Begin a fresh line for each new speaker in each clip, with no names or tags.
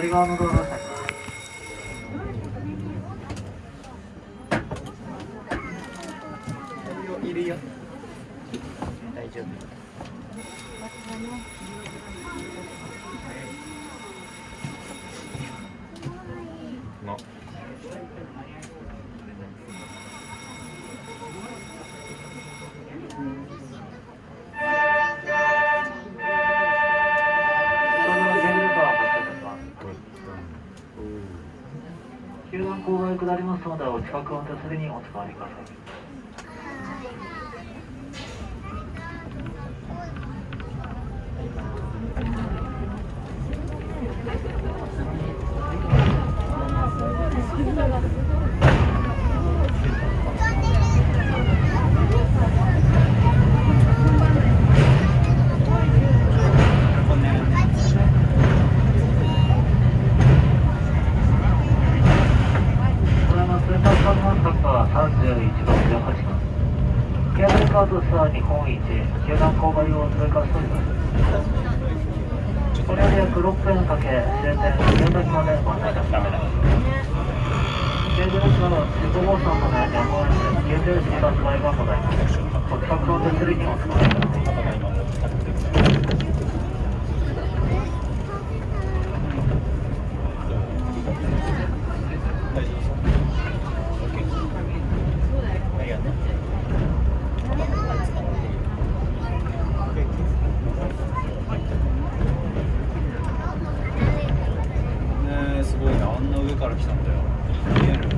左側のドアが開きます
いるよ。大丈夫。
お近くの手すりにお使わりください。これのスーパーカーマンサッカー31番18番ケーブルカードさ日本一球団勾配を通過しておりますこれより約6分かけ終点宮崎までご案内いたしますの号車までやむを得ず90時発売がございます
ねえすごいなあんな上から来たんだよ見える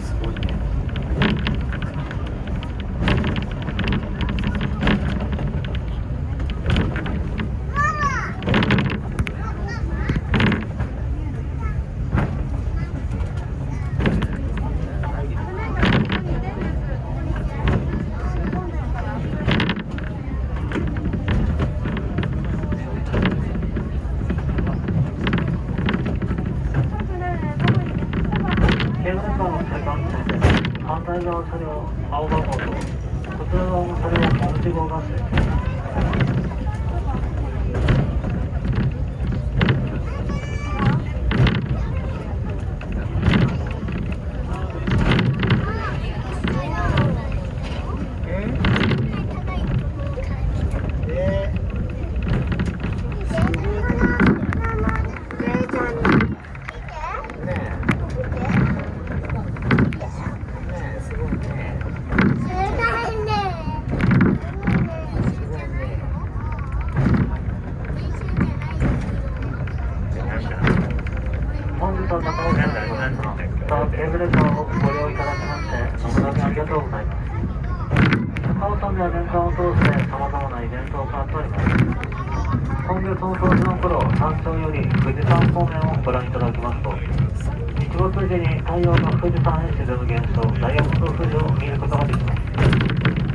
すごいね
ケーブルカーのセカンド線で反対側車両青番号とこちら側の車両同じ号が接し本日は高尾県でございますさあケーブルカーをご利用いただきまして誠にありがとうございます高尾山では年間を通して様々なイベントを行っております。今月の冬至の頃山頂より富士山方面をご覧いただきますと日没時に太陽が富士山へ沈む現象ダイヤモンド富士を見ることができます。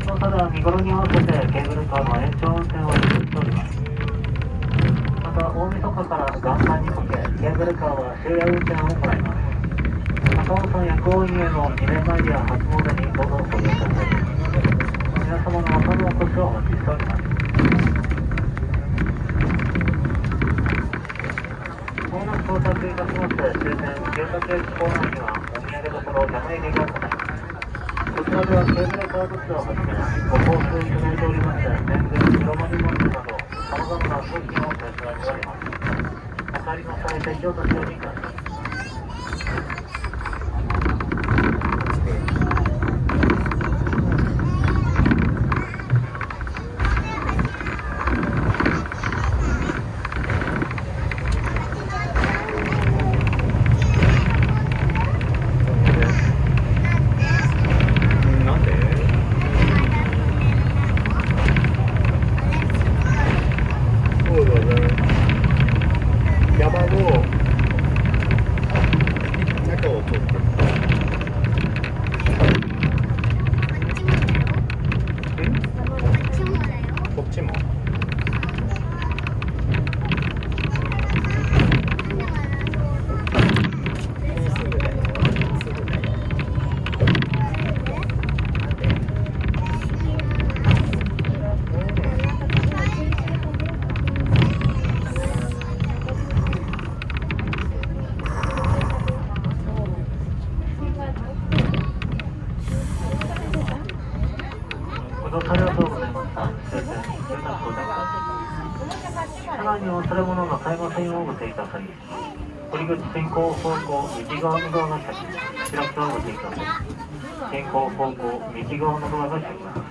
そのただ見頃に合わせてケーブルカーの延長運転を実施しております。また大晦日から元旦にかけケーブルカーは終夜運転を行います。高尾山薬王院への2年前や初詣にどうぞご利用ください皆様の朝のお越しをお待ちしております。まもなく到着いたしまして終点住宅駅構内にはお土産所山入りがございこちらではケーブルカーブスをはじめご交通いただいておりまして年貢白丸餅などさまざまな商品を取り揃えておりますお帰りの際席を立ち寄りくださいました。終点、終点到着車内に忘れ物の買いませんをご注意ください。堀口進行方向、右側のドアが開き、開きをご注意ください。進行方向、右側のドアが開きます。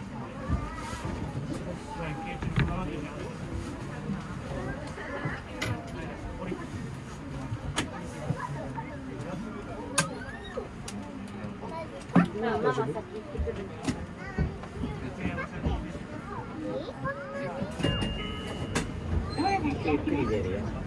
ママ先行ってくるね。
ゆっくり出るよ